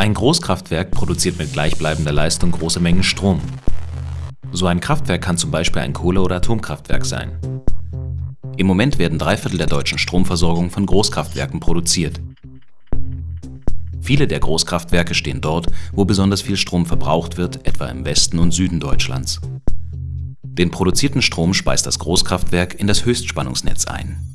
Ein Großkraftwerk produziert mit gleichbleibender Leistung große Mengen Strom. So ein Kraftwerk kann zum Beispiel ein Kohle- oder Atomkraftwerk sein. Im Moment werden drei Viertel der deutschen Stromversorgung von Großkraftwerken produziert. Viele der Großkraftwerke stehen dort, wo besonders viel Strom verbraucht wird, etwa im Westen und Süden Deutschlands. Den produzierten Strom speist das Großkraftwerk in das Höchstspannungsnetz ein